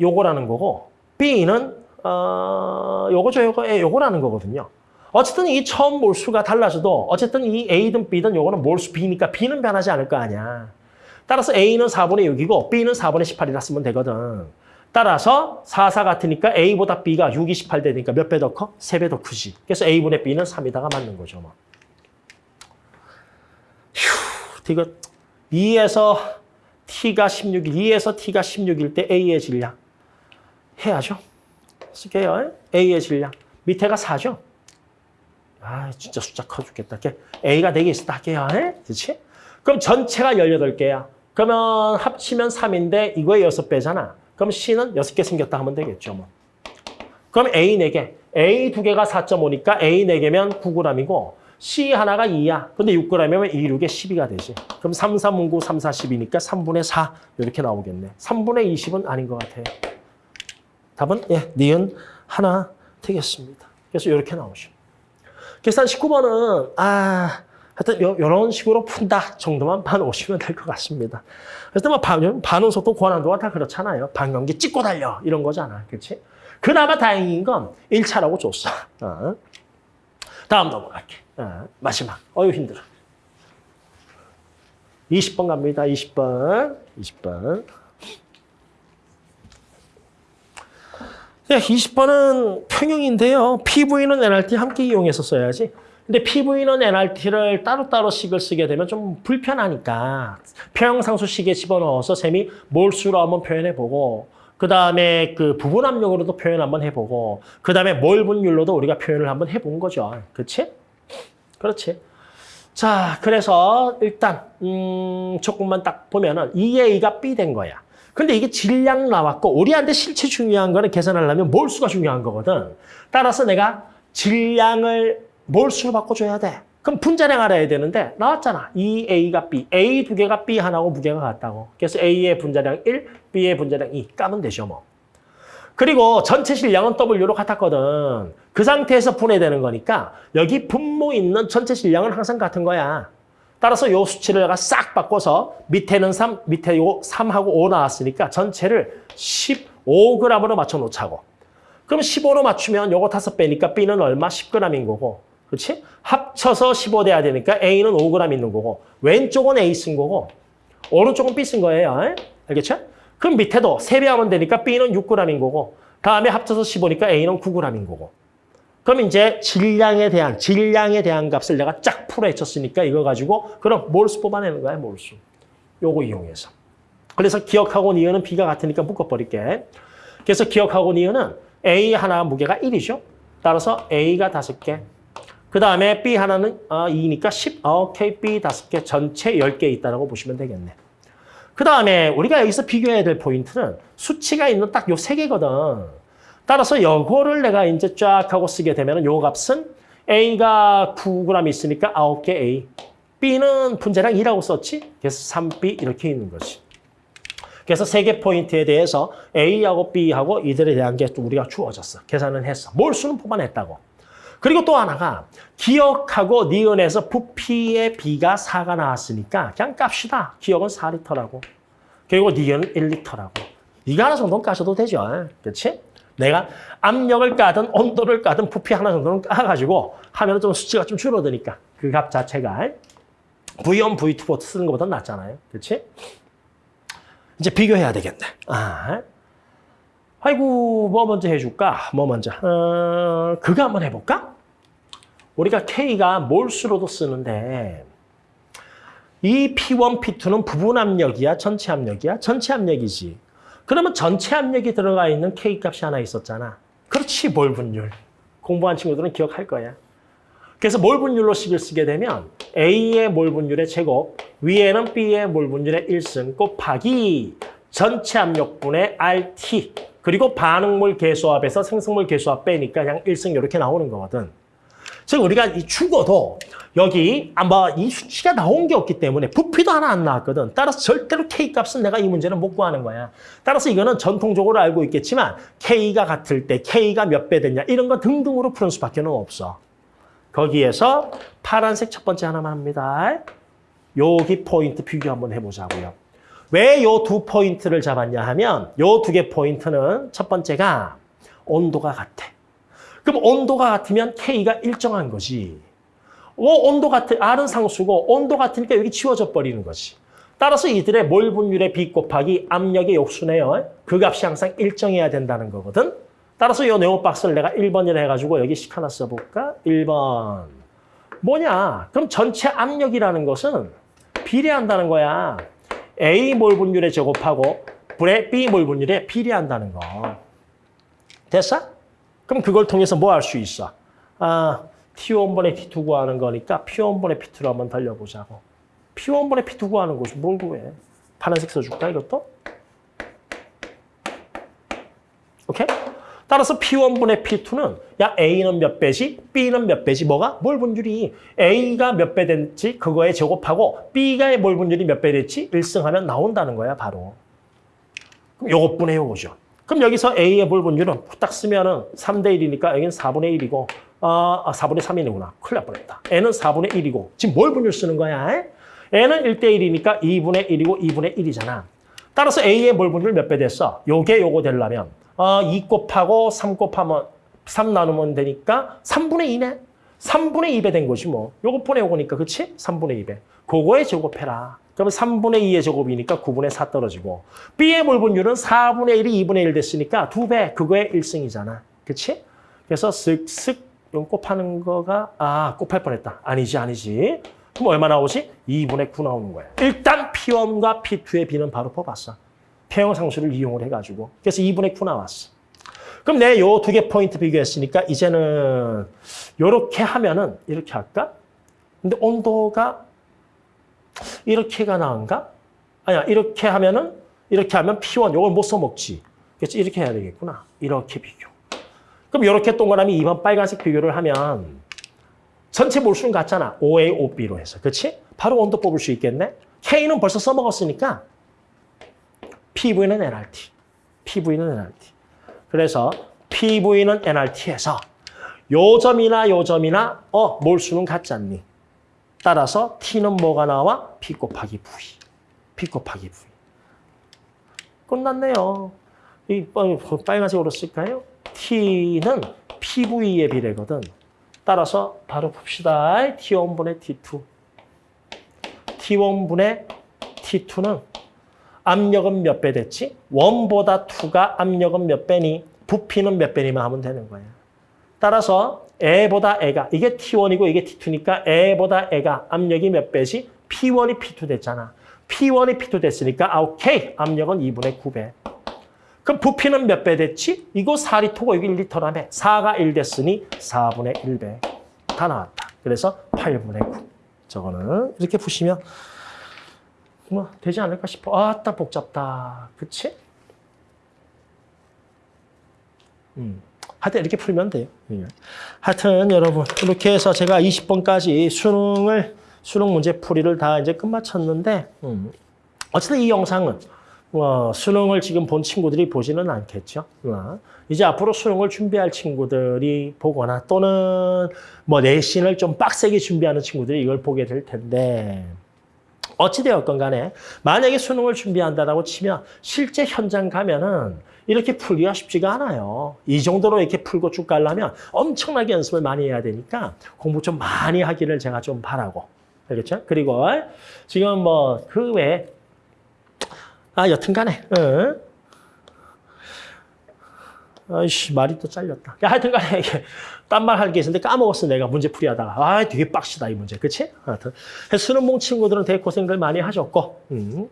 요거라는 거고 B는 어, 요거죠, 요거, 예, 요거라는 거거든요. 어쨌든 이 처음 몰수가 달라져도 어쨌든 이 A든 B든 요거는 몰수 B니까 B는 변하지 않을 거 아니야. 따라서 A는 4분의 6이고 B는 4분의 18이라 쓰면 되거든. 따라서 4, 4 같으니까 A보다 B가 6, 28 되니까 몇 배 더 커? 3배 더 크지. 그래서 A분의 B는 3이다가 맞는 거죠. 뭐. 휴, 이거 2에서 T가 16일, 2에서 T가 16일 때 A의 질량 해야죠. 쓸게요. A의 질량. 밑에가 4죠. 아, 진짜 숫자 커 죽겠다. A가 4개 있었다 할게요. 그렇지? 그럼 전체가 18개야. 그러면 합치면 3인데 이거의 6배잖아. 그럼 C는 6개 생겼다 하면 되겠죠. 뭐. 그럼 A 4개. A 2개가 4.5니까 A 4개면 9g이고 C 하나가 2야. 근데 6g이면 2, 6에 12가 되지. 그럼 3, 3, 5, 9, 3, 4, 10이니까 3분의 4 이렇게 나오겠네. 3분의 20은 아닌 것 같아요. 답은 예, 니은 하나 되겠습니다. 그래서 이렇게 나오죠. 계산 19번은 아 하여튼 요, 이런 식으로 푼다 정도만 봐놓으시면 될 것 같습니다. 그래서 뭐 반, 반응 속도 고난도가 다 그렇잖아요. 반감기 찍고 달려 이런 거잖아. 그렇지? 그나마 다행인 건 1차라고 줬어. 어. 다음 넘어갈게. 어, 마지막. 어유 힘들어. 20번 갑니다. 20번. 20번. 네, 20번은 평형인데요. PV는 NRT 함께 이용해서 써야지. 근데 PV는 NRT를 따로따로 식을 쓰게 되면 좀 불편하니까 평형상수식에 집어넣어서 셈이 몰수로 한번 표현해보고 그 다음에 그 부분 압력으로도 표현 한번 해보고 그 다음에 몰 분율로도 우리가 표현을 한번 해본 거죠. 그렇지? 그렇지. 자, 그래서 일단 음, 조금만 딱 보면은 2A가 B 된 거야. 근데 이게 질량 나왔고 우리한테 실체 중요한 거는 계산하려면 몰수가 중요한 거거든. 따라서 내가 질량을 몰수로 바꿔줘야 돼. 그럼 분자량 알아야 되는데 나왔잖아. 2A가 B. A 두 개가 B 하나고 무게가 같다고. 그래서 A의 분자량 1, B의 분자량 2. 까면 되죠 뭐. 그리고 전체 질량은 W로 같았거든. 그 상태에서 분해되는 거니까 여기 분모 있는 전체 질량은 항상 같은 거야. 따라서 요 수치를 내가 싹 바꿔서 밑에는 3, 밑에 요 3하고 5 나왔으니까 전체를 15g으로 맞춰 놓자고. 그럼 15로 맞추면 요거 5배니까 B는 얼마? 10g인 거고. 그렇지? 합쳐서 15 돼야 되니까 A는 5g 있는 거고 왼쪽은 A 쓴 거고 오른쪽은 B 쓴 거예요. 알겠죠? 그럼 밑에도 3배 하면 되니까 B는 6g인 거고 다음에 합쳐서 15니까 A는 9g인 거고 그럼 이제 질량에 대한 질량에 대한 값을 내가 쫙 풀어헤쳤으니까 이거 가지고 그럼 몰수 뽑아내는 거야 몰수. 요거 이용해서. 그래서 기억하고 니은은 B가 같으니까 묶어버릴게. 그래서 기억하고 니은은 A 하나 무게가 1이죠. 따라서 A가 5개. 그 다음에 B 하나는 어, 2니까 10. 어, 오케이, B 5개. 전체 10개 있다고 보시면 되겠네. 그 다음에 우리가 여기서 비교해야 될 포인트는 수치가 있는 딱 요 세 개거든. 따라서 요거를 내가 이제 쫙 하고 쓰게 되면 요 값은 A가 9g 있으니까 9개 A. B는 분자량 2라고 썼지? 그래서 3B 이렇게 있는 거지. 그래서 세 개 포인트에 대해서 A하고 B하고 이들에 대한 게또 우리가 주어졌어. 계산을 했어. 몰수는 뽑아냈다고. 그리고 또 하나가 기억하고 니은에서 부피의 B가 4가 나왔으니까 그냥 깝시다. 기억은 4리터라고. 그리고 니은은 1리터라고. 이거 하나 정도는 까셔도 되죠. 그렇지? 내가 압력을 까든 온도를 까든 부피 하나 정도는 까가지고 하면 좀 수치가 좀 줄어드니까 그 값 자체가 V1, V2 보트 쓰는 것보다 낫잖아요. 그렇지? 이제 비교해야 되겠네. 아. 아이고, 뭐 먼저 해줄까? 뭐 먼저? 어, 그거 한번 해볼까? 우리가 K가 몰수로도 쓰는데 이 P1, P2는 부분 압력이야? 전체 압력이야? 전체 압력이지. 그러면 전체 압력이 들어가 있는 K 값이 하나 있었잖아. 그렇지, 몰 분율. 공부한 친구들은 기억할 거야. 그래서 몰 분율로 식을 쓰게 되면 A의 몰 분율의 제곱, 위에는 B의 몰 분율의 1승 곱하기 전체 압력분의 RT 그리고 반응물 개수합에서 생성물 개수합 빼니까 그냥 1승 이렇게 나오는 거거든. 즉 우리가 이 죽어도 여기 아마 이 수치가 나온 게 없기 때문에 부피도 하나 안 나왔거든. 따라서 절대로 K 값은 내가 이 문제는 못 구하는 거야. 따라서 이거는 전통적으로 알고 있겠지만 K가 같을 때 K가 몇 배 됐냐 이런 거 등등으로 푸는 수밖에 는 없어. 거기에서 파란색 첫 번째 하나만 합니다. 여기 포인트 비교 한번 해보자고요. 왜 요 두 포인트를 잡았냐 하면 요 두 개 포인트는 첫 번째가 온도가 같아. 그럼 온도가 같으면 K가 일정한 거지. 어, 온도 같은, R은 상수고 온도 같으니까 여기 치워져 버리는 거지. 따라서 이들의 몰 분율의 B 곱하기 압력의 욕수네요. 그 값이 항상 일정해야 된다는 거거든. 따라서 이 네모 박스를 내가 1번이라 해가지고 여기 식 하나 써볼까? 1번. 뭐냐? 그럼 전체 압력이라는 것은 비례한다는 거야. A 몰 분율에 제곱하고 불의 B 몰 분율에 비례한다는 거. 됐어? 그럼 그걸 통해서 뭐 할 수 있어? 아, T1분의 T2 구하는 거니까 P1분의 P2로 한번 달려보자고. P1분의 P2 구하는 거지. 뭘 구해? 파란색 써줄까, 이것도? 오케이? 따라서 P1분의 P2는 야 A는 몇 배지, B는 몇 배지, 뭐가? 몰 분율이 A가 몇 배 됐지, 그거에 제곱하고 B가 몰 분율이 몇 배 됐지, 1승하면 나온다는 거야, 바로. 그럼 요것분의 요거죠. 그럼 여기서 A의 몰 분율은 딱 쓰면은 3대 1이니까 여기는 4분의 1이고, 아, 4분의 3이구나. 큰일 날 뻔했다. N은 4분의 1이고, 지금 몰 분율 쓰는 거야? N은 1대 1이니까 2분의 1이고 2분의 1이잖아. 따라서 A의 몰 분율 몇 배 됐어? 요게 요거 되려면 어, 2 곱하고 3 곱하면 3 나누면 되니까 3분의 2네. 3분의 2배 된 거지 뭐. 요거 분의 요거니까 그치? 3분의 2배. 그거에 제곱해라. 그러면 3분의 2의 제곱이니까 9분의 4 떨어지고 B의 몰분율은 4분의 1이 2분의 1 됐으니까 2배. 그거의 1승이잖아. 그치? 그래서 쓱쓱 요 곱하는 거가 아 곱할 뻔했다. 아니지 아니지. 그럼 얼마 나오지? 2분의 9 나오는 거야. 일단 P1과 P2의 B는 바로 뽑았어. 평형 상수를 이용을 해가지고. 그래서 2분의 9 나왔어. 그럼 내 요 두 개 포인트 비교했으니까 이제는 요렇게 하면은 이렇게 할까? 근데 온도가 이렇게가 나은가? 아니야, 이렇게 하면은 이렇게 하면 P1 요걸 못 써먹지. 그래서 이렇게 해야 되겠구나. 이렇게 비교. 그럼 이렇게 동그라미 2번 빨간색 비교를 하면 전체 몰수는 같잖아. OA, OB로 해서. 그렇지? 바로 온도 뽑을 수 있겠네. K는 벌써 써먹었으니까 PV는 NRT. PV는 NRT. 그래서 PV는 NRT에서 요 점이나 요 점이나 어 몰수는 같지 않니? 따라서 T는 뭐가 나와? P 곱하기 V. P 곱하기 V. 끝났네요. 이 빨간색으로 쓸까요? T는 PV의 비례거든. 따라서 바로 봅시다. T1분의 T2. T1분의 T2는 압력은 몇 배 됐지? 1보다 2가 압력은 몇 배니? 부피는 몇 배니만 하면 되는 거예요. 따라서 애보다 애가, 이게 T1이고 이게 T2니까 애보다 애가 압력이 몇 배지? P1이 P2 됐잖아. P1이 P2 됐으니까 아, 오케이. 압력은 2분의 9배. 그럼 부피는 몇 배 됐지? 이거 4리터고 여기 1리터라며 4가 1 됐으니 4분의 1배 다 나왔다. 그래서 8분의 9. 저거는 이렇게 푸시면 뭐 되지 않을까 싶어. 아따 복잡다. 그치? 음. 하여튼 이렇게 풀면 돼요. 예. 하여튼 여러분 이렇게 해서 제가 20번까지 수능을 수능 문제 풀이를 다 이제 끝마쳤는데 음. 어쨌든 이 영상은 어, 수능을 지금 본 친구들이 보지는 않겠죠. 어, 이제 앞으로 수능을 준비할 친구들이 보거나 또는 뭐 내신을 좀 빡세게 준비하는 친구들이 이걸 보게 될 텐데 어찌되었건 간에 만약에 수능을 준비한다라고 치면 실제 현장 가면은 이렇게 풀기가 쉽지가 않아요. 이 정도로 이렇게 풀고 쭉 가려면 엄청나게 연습을 많이 해야 되니까 공부 좀 많이 하기를 제가 좀 바라고. 알겠죠? 그리고 지금 뭐 그 외에 아 여튼 간에 응. 아이씨 말이 또 잘렸다. 야, 하여튼 간에 이게 딴 말 할 게 있었는데 까먹었어 내가 문제 풀이 하다가. 아 되게 빡시다 이 문제. 그치? 하여튼 수능봉 친구들은 되게 고생들 많이 하셨고 음.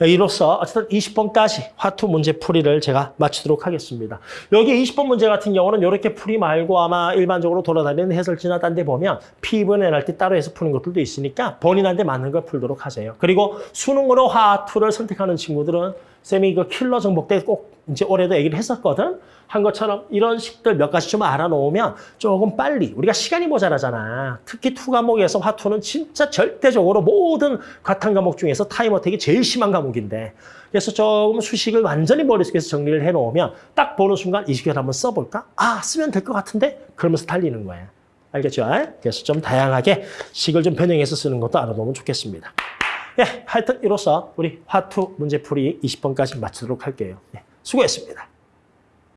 이로써 어쨌든 20번까지 화투 문제 풀이를 제가 마치도록 하겠습니다. 여기 20번 문제 같은 경우는 이렇게 풀이 말고 아마 일반적으로 돌아다니는 해설지나 딴 데 보면 P분 NRT 따로 해서 푸는 것들도 있으니까 본인한테 맞는 걸 풀도록 하세요. 그리고 수능으로 화투를 선택하는 친구들은 쌤이 그 킬러 정복 때 꼭 이제 올해도 얘기를 했었거든. 한 것처럼 이런 식들 몇 가지 좀 알아놓으면 조금 빨리 우리가 시간이 모자라잖아. 특히 투 과목에서 화투는 진짜 절대적으로 모든 과탐 과목 중에서 time attack이 제일 심한 과목인데 그래서 조금 수식을 완전히 머릿속에서 정리를 해놓으면 딱 보는 순간 이 시간 한번 써볼까? 아 쓰면 될 것 같은데? 그러면서 달리는 거야. 알겠죠? 그래서 좀 다양하게 식을 좀 변형해서 쓰는 것도 알아놓으면 좋겠습니다. 예, 하여튼 이로써 우리 화투 문제풀이 20번까지 마치도록 할게요. 예, 수고했습니다.